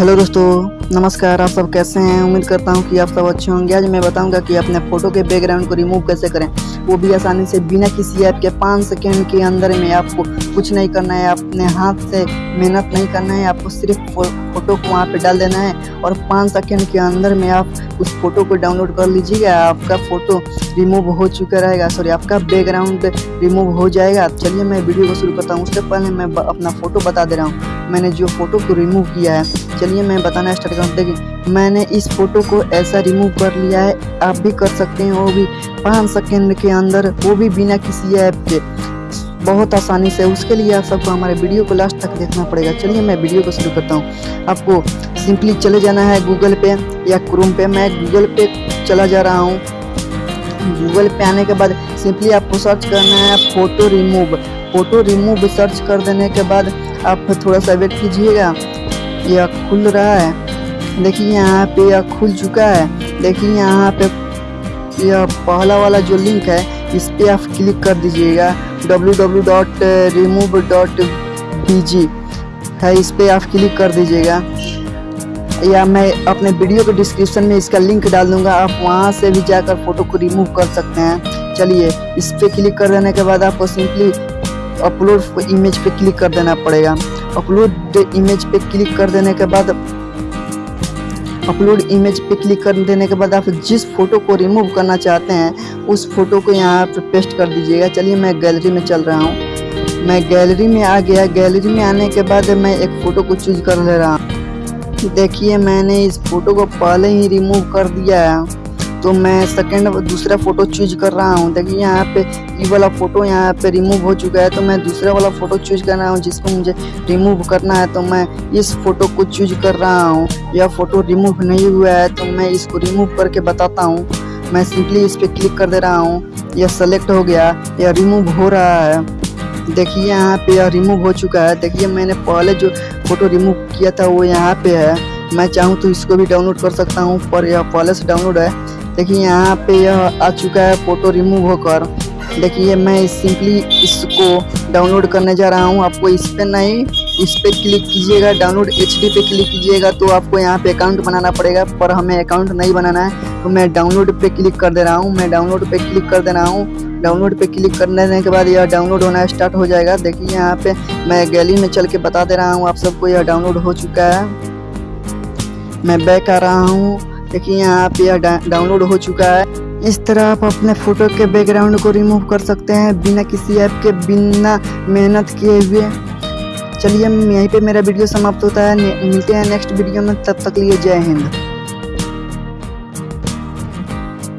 Hello दोस्तों, नमस्कार, आप सब कैसे हैं? उम्मीद करता हूँ कि आप सब अच्छे होंगे। आज मैं बताऊँगा कि अपने फ़ोटो के बैकग्राउंड को रिमूव कैसे करें। वो भी आसानी से बिना किसी ऐप के पाँच सेकेंड के अंदर में आपको कुछ नहीं करना है। अपने हाथ से मेहनत नहीं करना है। आपको सिर्फ़ फ़ोटो को वहाँ पे डाल देना है और पाँच सेकेंड के अंदर में आप उस फ़ोटो को डाउनलोड कर लीजिएगा। आपका फ़ोटो रिमूव हो चुका रहेगा। सॉरी आपका बैकग्राउंड रिमूव हो जाएगा। चलिए मैं वीडियो को शुरू करता हूँ। उससे पहले मैं अपना फ़ोटो बता दे रहा हूँ। मैंने जो फ़ोटो को रिमूव किया है चलिए मैं बताना स्टार्ट करूँ देखिए, मैंने इस फ़ोटो को ऐसा रिमूव कर लिया है, आप भी कर सकते हैं, वो भी पाँच सेकेंड के अंदर, वो भी बिना किसी ऐप के। बहुत आसानी से, उसके लिए आप सबको हमारे वीडियो को लास्ट तक देखना पड़ेगा। चलिए मैं वीडियो को शुरू करता हूँ। आपको सिंपली चले जाना है गूगल पे या क्रोम पे मैं गूगल पे चला जा रहा हूँ। गूगल पे आने के बाद सिंपली आपको सर्च करना है photo remove photo remove search कर देने के बाद आप थोड़ा सा वेट कीजिएगा। यह खुल रहा है। देखिए यहाँ पे यह खुल चुका है। देखिए यहाँ पे यह पहला वाला जो लिंक है, इस पर आप क्लिक कर दीजिएगा। www.remove.bg है, इस पर आप क्लिक कर दीजिएगा। या मैं अपने वीडियो के डिस्क्रिप्शन में इसका लिंक डाल दूँगा। आप वहाँ से भी जाकर फ़ोटो को रिमूव कर सकते हैं। चलिए, इस पर क्लिक कर देने के बाद आपको सिंपली अपलोड इमेज पे क्लिक कर देना पड़ेगा। अपलोड इमेज पे क्लिक कर देने के बाद अपलोड इमेज पे क्लिक कर देने के बाद आप जिस फ़ोटो को रिमूव करना चाहते हैं, उस फ़ोटो को यहाँ पे पेस्ट कर दीजिएगा। चलिए मैं गैलरी में चल रहा हूँ। मैं गैलरी में आ गया। गैलरी में आने के बाद मैं एक फ़ोटो को चूज़ कर ले रहा हूँ। देखिए, मैंने इस फ़ोटो को पहले ही रिमूव कर दिया है। तो मैं सेकंड दूसरा फ़ोटो चूज़ कर रहा हूँ। देखिए यहाँ पे ये वाला फ़ोटो यहाँ पे रिमूव हो चुका है तो मैं दूसरा वाला फ़ोटो चूज़ कर रहा हूँ, जिसको मुझे रिमूव करना है तो मैं इस फ़ोटो को चूज़ कर रहा हूँ। यह फ़ोटो रिमूव नहीं हुआ है तो मैं इसको रिमूव करके बताता हूँ। मैं सिंपली इस पर क्लिक कर दे रहा हूँ। यह सेलेक्ट हो गया, यह रिमूव हो रहा है। देखिए यहाँ पे यह रिमूव हो चुका है। देखिए मैंने पहले जो फ़ोटो रिमूव किया था, वो यहाँ पे है। मैं चाहूँ तो इसको भी डाउनलोड कर सकता हूँ, पर यह पहले से डाउनलोड है। देखिए, यहाँ पे यह आ चुका है फ़ोटो रिमूव होकर। देखिए मैं सिंपली इसको डाउनलोड करने जा रहा हूँ। आपको इस पर नहीं, इस पर क्लिक कीजिएगा डाउनलोड एचडी पे क्लिक कीजिएगा तो आपको यहाँ पे अकाउंट बनाना पड़ेगा, पर हमें अकाउंट नहीं बनाना है। तो मैं डाउनलोड पे क्लिक कर दे रहा हूँ, मैं डाउनलोड पे क्लिक कर दे रहा हूँ। डाउनलोड पे क्लिक करने के बाद यह डाउनलोड होना स्टार्ट हो जाएगा। देखिए, यहाँ पे मैं गैली में चल के बता दे रहा हूँ, आप सबको यह डाउनलोड हो चुका है। मैं बैक आ रहा हूँ। देखिए यहाँ पे यह डाउनलोड हो चुका है। इस तरह आप अपने फ़ोटो के बैकग्राउंड को रिमूव कर सकते हैं बिना किसी ऐप के, बिना मेहनत किए हुए। चलिए, यहीं पे मेरा वीडियो समाप्त होता है। मिलते हैं नेक्स्ट वीडियो में, तब तक लिए जय हिंद।